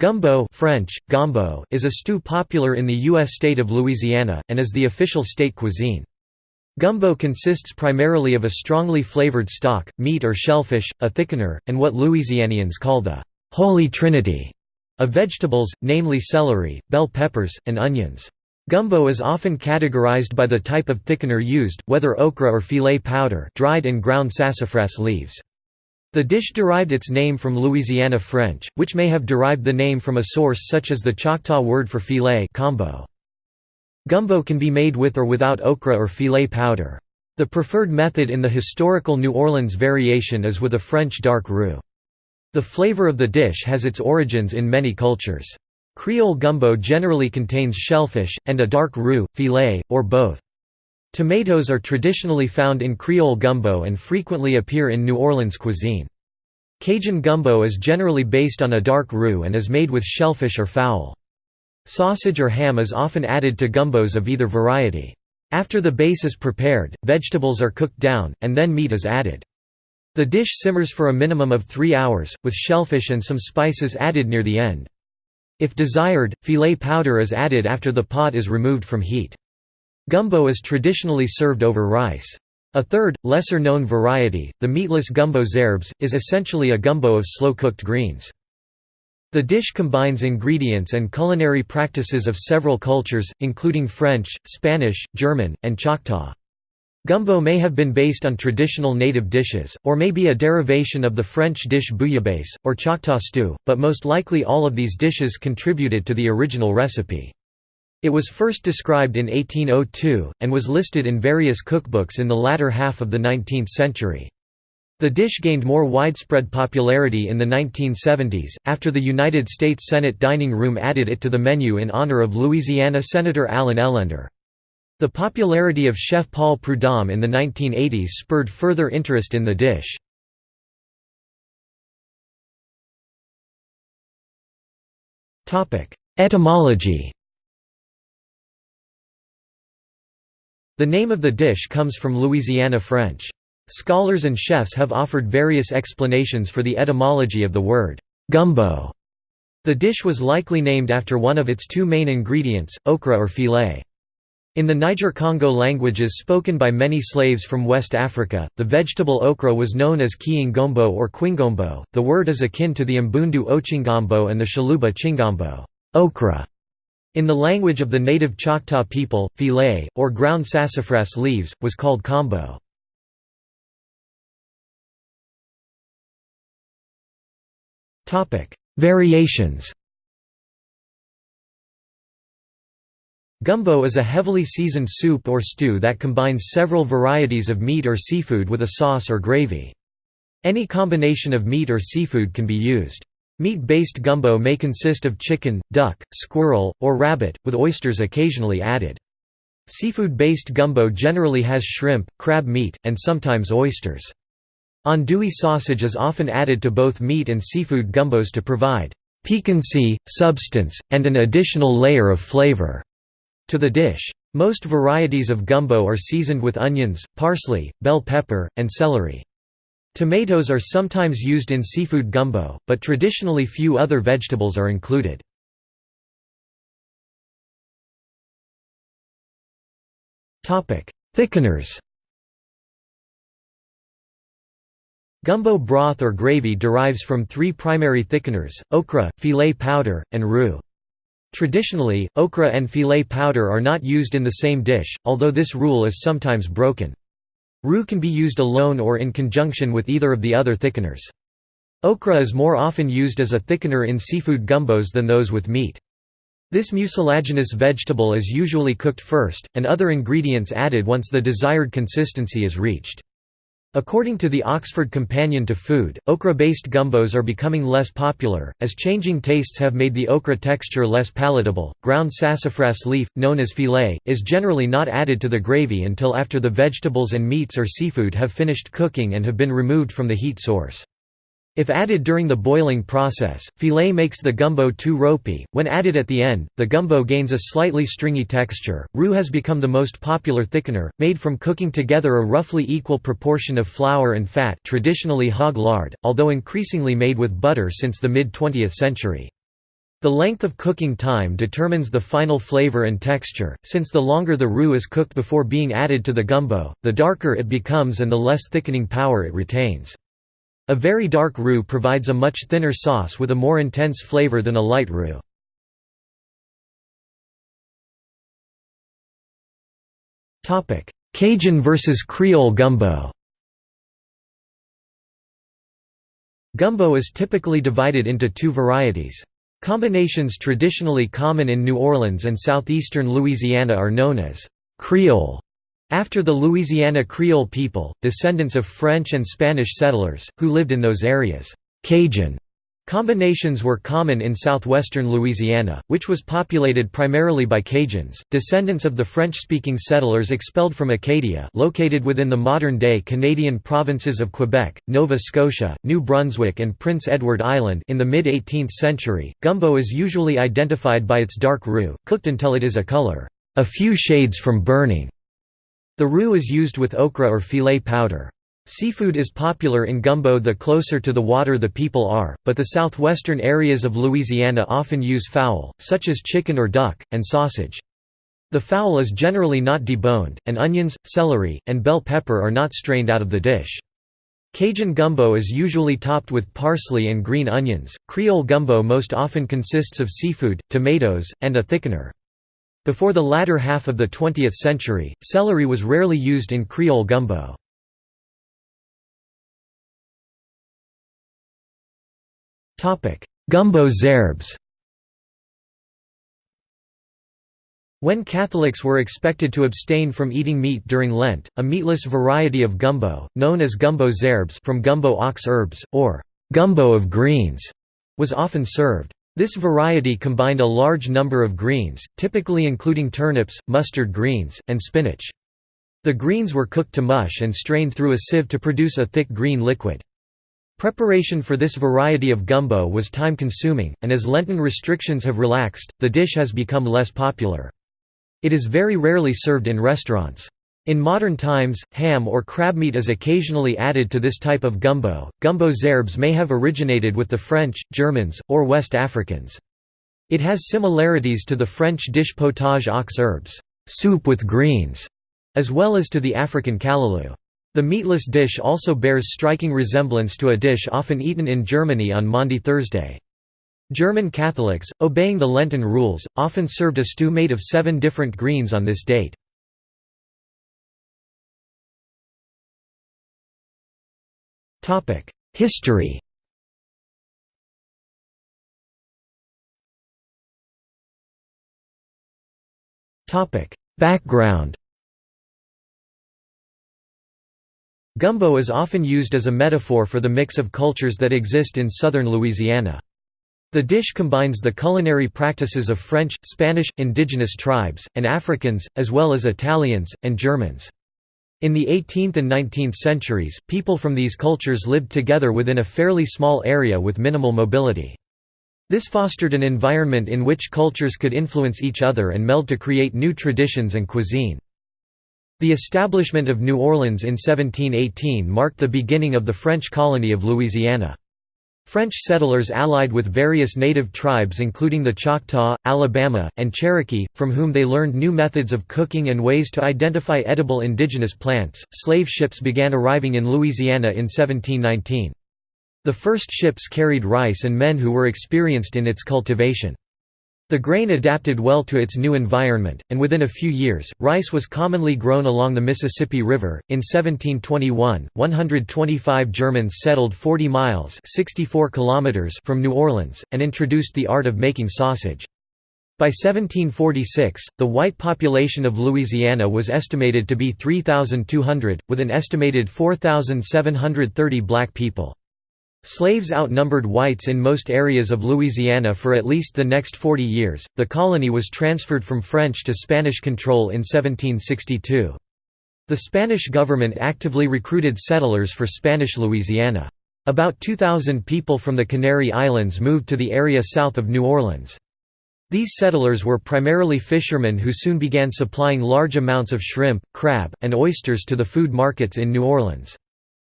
Gumbo French, gombo is a stew popular in the U.S. state of Louisiana, and is the official state cuisine. Gumbo consists primarily of a strongly flavored stock, meat or shellfish, a thickener, and what Louisianians call the «Holy Trinity» of vegetables, namely celery, bell peppers, and onions. Gumbo is often categorized by the type of thickener used, whether okra or filé powder dried and ground sassafras leaves. The dish derived its name from Louisiana French, which may have derived the name from a source such as the Choctaw word for filé kombo. Gumbo can be made with or without okra or filé powder. The preferred method in the historical New Orleans variation is with a French dark roux. The flavor of the dish has its origins in many cultures. Creole gumbo generally contains shellfish, and a dark roux, filé, or both. Tomatoes are traditionally found in Creole gumbo and frequently appear in New Orleans cuisine. Cajun gumbo is generally based on a dark roux and is made with shellfish or fowl. Sausage or ham is often added to gumbos of either variety. After the base is prepared, vegetables are cooked down, and then meat is added. The dish simmers for a minimum of three hours, with shellfish and some spices added near the end. If desired, filé powder is added after the pot is removed from heat. Gumbo is traditionally served over rice. A third, lesser-known variety, the meatless gumbo z'herbes, is essentially a gumbo of slow-cooked greens. The dish combines ingredients and culinary practices of several cultures, including French, Spanish, German, and Choctaw. Gumbo may have been based on traditional native dishes, or may be a derivation of the French dish bouillabaisse, or Choctaw stew, but most likely all of these dishes contributed to the original recipe. It was first described in 1802, and was listed in various cookbooks in the latter half of the 19th century. The dish gained more widespread popularity in the 1970s, after the United States Senate dining room added it to the menu in honor of Louisiana Senator Allen Ellender. The popularity of Chef Paul Prudhomme in the 1980s spurred further interest in the dish. Etymology The name of the dish comes from Louisiana French. Scholars and chefs have offered various explanations for the etymology of the word, gumbo. The dish was likely named after one of its two main ingredients, okra or filé. In the Niger-Congo languages spoken by many slaves from West Africa, the vegetable okra was known as kiingombo or quingombo. The word is akin to the Mbundu ochingombo and the Tshiluba chingombo okra", in the language of the native Choctaw people, filé, or ground sassafras leaves, was called kombo. Variations Gumbo is a heavily seasoned soup or stew that combines several varieties of meat or seafood with a sauce or gravy. Any combination of meat or seafood can be used. Meat-based gumbo may consist of chicken, duck, squirrel, or rabbit, with oysters occasionally added. Seafood-based gumbo generally has shrimp, crab meat, and sometimes oysters. Andouille sausage is often added to both meat and seafood gumbos to provide piquancy, substance, and an additional layer of flavor to the dish. Most varieties of gumbo are seasoned with onions, parsley, bell pepper, and celery. Tomatoes are sometimes used in seafood gumbo, but traditionally few other vegetables are included. Thickeners Gumbo broth or gravy derives from three primary thickeners, okra, filé powder, and roux. Traditionally, okra and filé powder are not used in the same dish, although this rule is sometimes broken. Roux can be used alone or in conjunction with either of the other thickeners. Okra is more often used as a thickener in seafood gumbos than those with meat. This mucilaginous vegetable is usually cooked first, and other ingredients added once the desired consistency is reached. According to the Oxford Companion to Food, okra-based gumbos are becoming less popular, as changing tastes have made the okra texture less palatable. Ground sassafras leaf, known as filé, is generally not added to the gravy until after the vegetables and meats or seafood have finished cooking and have been removed from the heat source. If added during the boiling process, filé makes the gumbo too ropey. When added at the end, the gumbo gains a slightly stringy texture. Roux has become the most popular thickener, made from cooking together a roughly equal proportion of flour and fat, traditionally hog lard, although increasingly made with butter since the mid-20th century. The length of cooking time determines the final flavor and texture, since the longer the roux is cooked before being added to the gumbo, the darker it becomes and the less thickening power it retains. A very dark roux provides a much thinner sauce with a more intense flavor than a light roux. Cajun versus Creole gumbo Gumbo is typically divided into two varieties. Combinations traditionally common in New Orleans and southeastern Louisiana are known as Creole, after the Louisiana Creole people, descendants of French and Spanish settlers, who lived in those areas. Cajun Combinations were common in southwestern Louisiana, which was populated primarily by Cajuns, descendants of the French-speaking settlers expelled from Acadia located within the modern-day Canadian provinces of Quebec, Nova Scotia, New Brunswick and Prince Edward Island in the mid-18th century. Gumbo is usually identified by its dark roux, cooked until it is a color, a few shades from burning. The roux is used with okra or filé powder. Seafood is popular in gumbo the closer to the water the people are, but the southwestern areas of Louisiana often use fowl, such as chicken or duck, and sausage. The fowl is generally not deboned, and onions, celery, and bell pepper are not strained out of the dish. Cajun gumbo is usually topped with parsley and green onions. Creole gumbo most often consists of seafood, tomatoes, and a thickener. Before the latter half of the 20th century, celery was rarely used in Creole gumbo. Gumbo z'herbes When Catholics were expected to abstain from eating meat during Lent, a meatless variety of gumbo, known as gumbo z'herbes from gumbo aux herbes, or gumbo of greens, was often served. This variety combined a large number of greens, typically including turnips, mustard greens, and spinach. The greens were cooked to mush and strained through a sieve to produce a thick green liquid. Preparation for this variety of gumbo was time-consuming, and as Lenten restrictions have relaxed, the dish has become less popular. It is very rarely served in restaurants. In modern times, ham or crab meat is occasionally added to this type of gumbo. Gumbo z'herbes may have originated with the French, Germans, or West Africans. It has similarities to the French dish potage aux herbes, soup with greens, as well as to the African callalou. The meatless dish also bears striking resemblance to a dish often eaten in Germany on Maundy Thursday. German Catholics, obeying the Lenten rules, often served a stew made of seven different greens on this date. History Background Gumbo is often used as a metaphor for the mix of cultures that exist in southern Louisiana. The dish combines the culinary practices of French, Spanish, indigenous tribes, and Africans, as well as Italians, and Germans. In the 18th and 19th centuries, people from these cultures lived together within a fairly small area with minimal mobility. This fostered an environment in which cultures could influence each other and meld to create new traditions and cuisine. The establishment of New Orleans in 1718 marked the beginning of the French colony of Louisiana. French settlers allied with various native tribes including the Choctaw, Alabama, and Cherokee, from whom they learned new methods of cooking and ways to identify edible indigenous plants. Slave ships began arriving in Louisiana in 1719. The first ships carried rice and men who were experienced in its cultivation. The grain adapted well to its new environment, and within a few years, rice was commonly grown along the Mississippi River. In 1721, 125 Germans settled 40 miles (64 kilometers) from New Orleans and introduced the art of making sausage. By 1746, the white population of Louisiana was estimated to be 3,200, with an estimated 4,730 black people. Slaves outnumbered whites in most areas of Louisiana for at least the next 40 years. The colony was transferred from French to Spanish control in 1762. The Spanish government actively recruited settlers for Spanish Louisiana. About 2,000 people from the Canary Islands moved to the area south of New Orleans. These settlers were primarily fishermen who soon began supplying large amounts of shrimp, crab, and oysters to the food markets in New Orleans.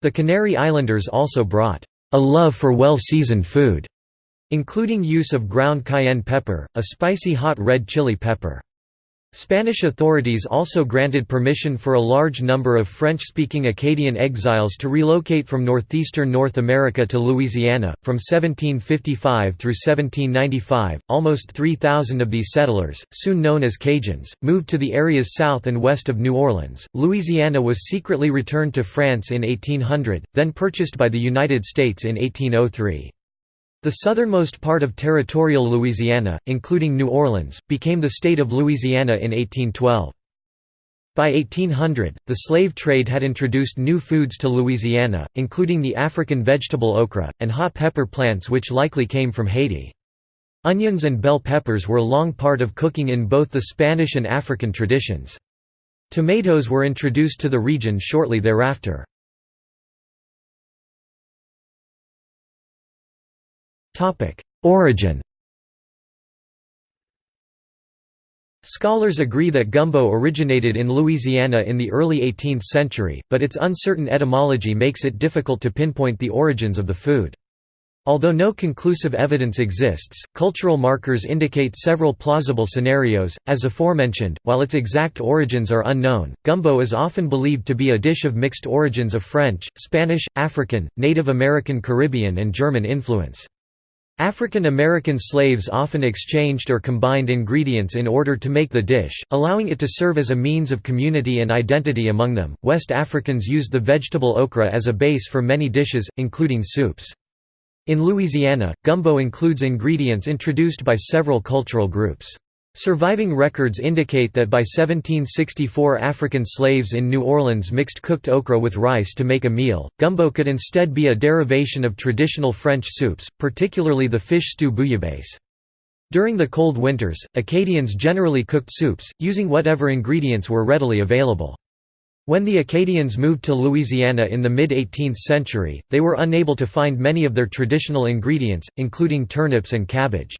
The Canary Islanders also brought a love for well-seasoned food. including use of ground cayenne pepper, a spicy hot red chili pepper. Spanish authorities also granted permission for a large number of French-speaking Acadian exiles to relocate from northeastern North America to Louisiana. From 1755 through 1795, almost 3,000 of these settlers, soon known as Cajuns, moved to the areas south and west of New Orleans. Louisiana was secretly returned to France in 1800, then purchased by the United States in 1803. The southernmost part of territorial Louisiana, including New Orleans, became the state of Louisiana in 1812. By 1800, the slave trade had introduced new foods to Louisiana, including the African vegetable okra, and hot pepper plants which likely came from Haiti. Onions and bell peppers were long part of cooking in both the Spanish and African traditions. Tomatoes were introduced to the region shortly thereafter. Origin Scholars agree that gumbo originated in Louisiana in the early 18th century, but its uncertain etymology makes it difficult to pinpoint the origins of the food. Although no conclusive evidence exists, cultural markers indicate several plausible scenarios. As aforementioned, while its exact origins are unknown, gumbo is often believed to be a dish of mixed origins of French, Spanish, African, Native American Caribbean, and German influence. African American slaves often exchanged or combined ingredients in order to make the dish, allowing it to serve as a means of community and identity among them. West Africans used the vegetable okra as a base for many dishes, including soups. In Louisiana, gumbo includes ingredients introduced by several cultural groups. Surviving records indicate that by 1764 African slaves in New Orleans mixed cooked okra with rice to make a meal. Gumbo could instead be a derivation of traditional French soups, particularly the fish stew bouillabaisse. During the cold winters, Acadians generally cooked soups, using whatever ingredients were readily available. When the Acadians moved to Louisiana in the mid-18th century, they were unable to find many of their traditional ingredients, including turnips and cabbage.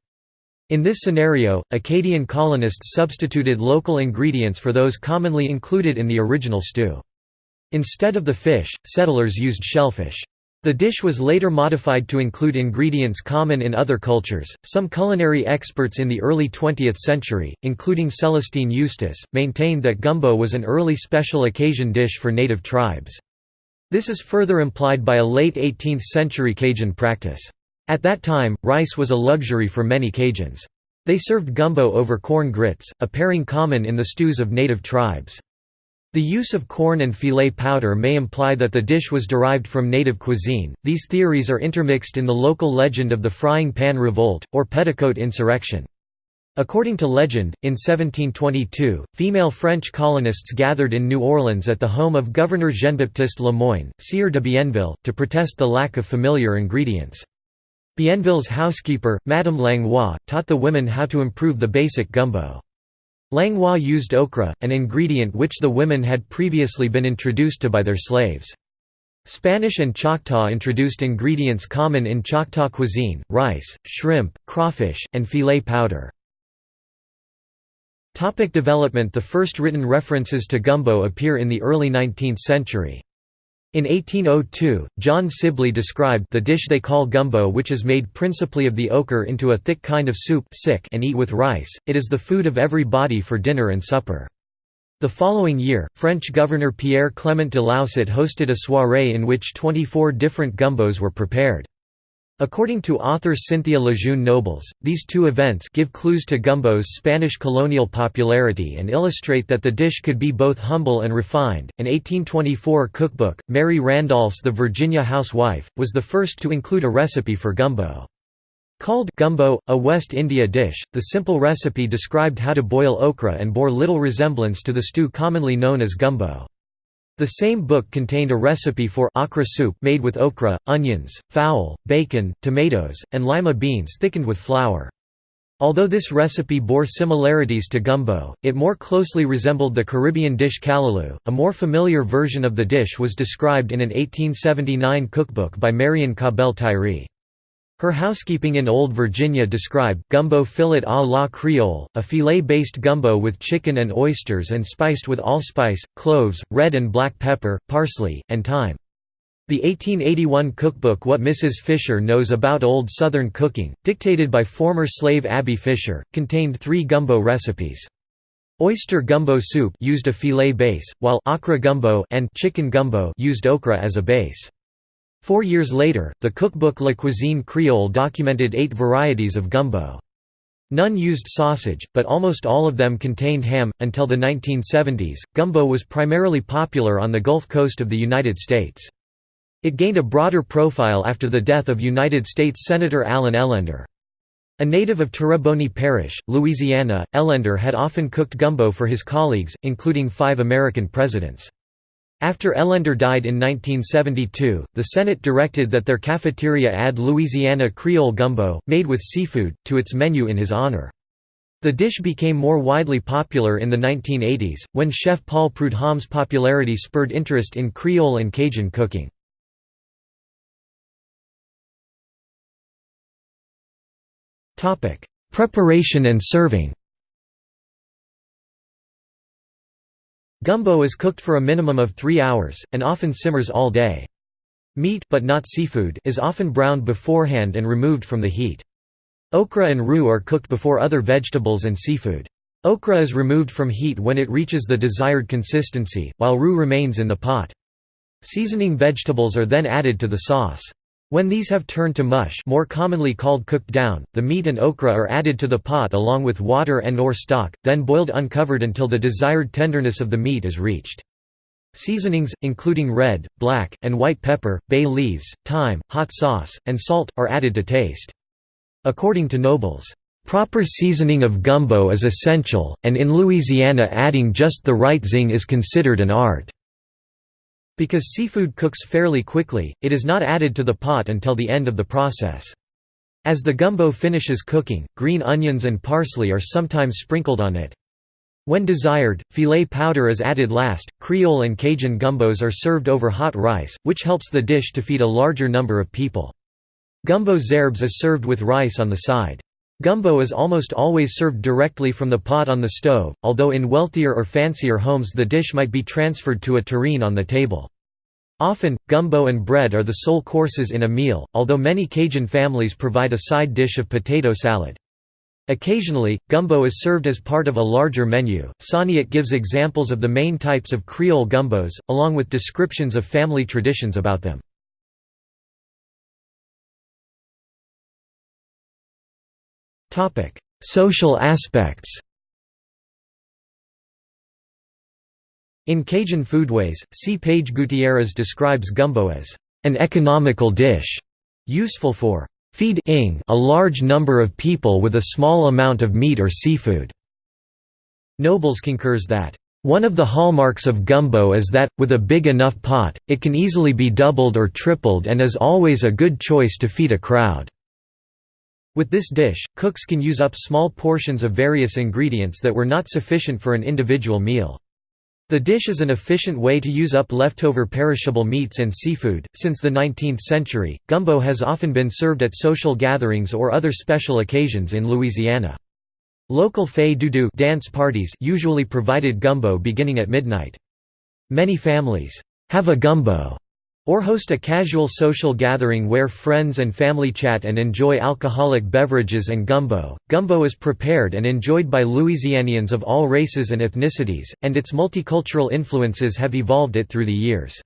In this scenario, Acadian colonists substituted local ingredients for those commonly included in the original stew. Instead of the fish, settlers used shellfish. The dish was later modified to include ingredients common in other cultures. Some culinary experts in the early 20th century, including Celestine Eustis, maintained that gumbo was an early special occasion dish for native tribes. This is further implied by a late 18th century Cajun practice. At that time, rice was a luxury for many Cajuns. They served gumbo over corn grits, a pairing common in the stews of native tribes. The use of corn and filé powder may imply that the dish was derived from native cuisine. These theories are intermixed in the local legend of the Frying Pan Revolt, or Petticoat Insurrection. According to legend, in 1722, female French colonists gathered in New Orleans at the home of Governor Jean-Baptiste Le Moyne, Sieur de Bienville, to protest the lack of familiar ingredients. Bienville's housekeeper, Madame Langlois, taught the women how to improve the basic gumbo. Langlois used okra, an ingredient which the women had previously been introduced to by their slaves. Spanish and Choctaw introduced ingredients common in Choctaw cuisine, rice, shrimp, crawfish, and filé powder. Topic development The first written references to gumbo appear in the early 19th century. In 1802, John Sibley described the dish they call gumbo which is made principally of the ochre into a thick kind of soup and eat with rice, it is the food of every body for dinner and supper. The following year, French Governor Pierre Clement de Laussat hosted a soirée in which 24 different gumbos were prepared. According to author Cynthia Lejeune Nobles, these two events give clues to gumbo's Spanish colonial popularity and illustrate that the dish could be both humble and refined. An 1824 cookbook, Mary Randolph's The Virginia Housewife, was the first to include a recipe for gumbo. Called gumbo, a West India dish, the simple recipe described how to boil okra and bore little resemblance to the stew commonly known as gumbo. The same book contained a recipe for okra soup made with okra, onions, fowl, bacon, tomatoes, and lima beans thickened with flour. Although this recipe bore similarities to gumbo, it more closely resembled the Caribbean dish callaloo. A more familiar version of the dish was described in an 1879 cookbook by Marion Cabell Tyree. Her housekeeping in Old Virginia described gumbo filé à la Creole, a filé-based gumbo with chicken and oysters and spiced with allspice, cloves, red and black pepper, parsley, and thyme. The 1881 cookbook What Mrs. Fisher Knows About Old Southern Cooking, dictated by former slave Abby Fisher, contained three gumbo recipes. Oyster gumbo soup used a filé base, while okra gumbo and chicken gumbo used okra as a base. Four years later, the cookbook La Cuisine Creole documented eight varieties of gumbo. None used sausage, but almost all of them contained ham. Until the 1970s, gumbo was primarily popular on the Gulf Coast of the United States. It gained a broader profile after the death of United States Senator Allen Ellender. A native of Terrebonne Parish, Louisiana, Ellender had often cooked gumbo for his colleagues, including five American presidents. After Ellender died in 1972, the Senate directed that their cafeteria add Louisiana Creole gumbo, made with seafood, to its menu in his honor. The dish became more widely popular in the 1980s, when chef Paul Prudhomme's popularity spurred interest in Creole and Cajun cooking. Preparation and serving Gumbo is cooked for a minimum of three hours, and often simmers all day. Meat but not seafood is often browned beforehand and removed from the heat. Okra and roux are cooked before other vegetables and seafood. Okra is removed from heat when it reaches the desired consistency, while roux remains in the pot. Seasoning vegetables are then added to the sauce. When these have turned to mush more commonly called cooked down, the meat and okra are added to the pot along with water and or stock, then boiled uncovered until the desired tenderness of the meat is reached. Seasonings, including red, black, and white pepper, bay leaves, thyme, hot sauce, and salt, are added to taste. According to Nobles, "...proper seasoning of gumbo is essential, and in Louisiana adding just the right zing is considered an art." Because seafood cooks fairly quickly, it is not added to the pot until the end of the process. As the gumbo finishes cooking, green onions and parsley are sometimes sprinkled on it. When desired, filé powder is added last. Creole and Cajun gumbos are served over hot rice, which helps the dish to feed a larger number of people. Gumbo z'herbes is served with rice on the side. Gumbo is almost always served directly from the pot on the stove, although in wealthier or fancier homes the dish might be transferred to a tureen on the table. Often, gumbo and bread are the sole courses in a meal, although many Cajun families provide a side dish of potato salad. Occasionally, gumbo is served as part of a larger menu. Saniat gives examples of the main types of Creole gumbos, along with descriptions of family traditions about them. Social aspects In Cajun Foodways, C. Page Gutierrez describes gumbo as an economical dish, useful for feeding a large number of people with a small amount of meat or seafood. Nobles concurs that one of the hallmarks of gumbo is that, with a big enough pot, it can easily be doubled or tripled and is always a good choice to feed a crowd. With this dish, cooks can use up small portions of various ingredients that were not sufficient for an individual meal. The dish is an efficient way to use up leftover perishable meats and seafood. Since the 19th century, gumbo has often been served at social gatherings or other special occasions in Louisiana. Local fais do-do dance parties usually provided gumbo beginning at midnight. Many families have a gumbo or host a casual social gathering where friends and family chat and enjoy alcoholic beverages and gumbo. Gumbo is prepared and enjoyed by Louisianians of all races and ethnicities, and its multicultural influences have evolved it through the years.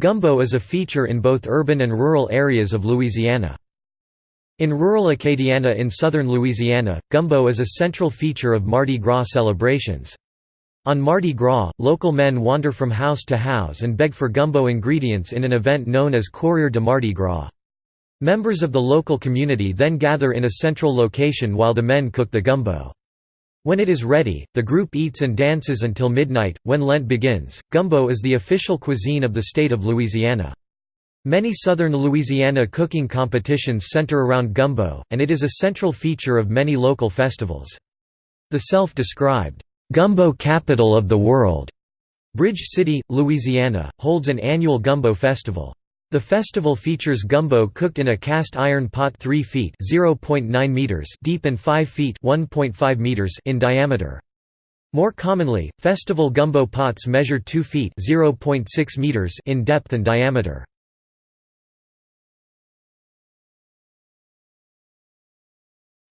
Gumbo is a feature in both urban and rural areas of Louisiana. In rural Acadiana in southern Louisiana, gumbo is a central feature of Mardi Gras celebrations. On Mardi Gras, local men wander from house to house and beg for gumbo ingredients in an event known as Courir de Mardi Gras. Members of the local community then gather in a central location while the men cook the gumbo. When it is ready, the group eats and dances until midnight. When Lent begins, gumbo is the official cuisine of the state of Louisiana. Many southern Louisiana cooking competitions center around gumbo, and it is a central feature of many local festivals. The self-described Gumbo Capital of the World, Bridge City, Louisiana, holds an annual gumbo festival. The festival features gumbo cooked in a cast iron pot 3 feet (0.9 meters) deep and 5 feet (1.5 meters) in diameter. More commonly, festival gumbo pots measure 2 feet (0.6 meters) in depth and diameter.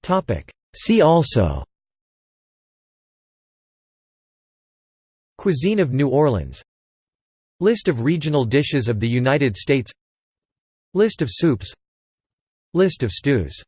Topic: See also Cuisine of New Orleans. List of regional dishes of the United States. List of soups. List of stews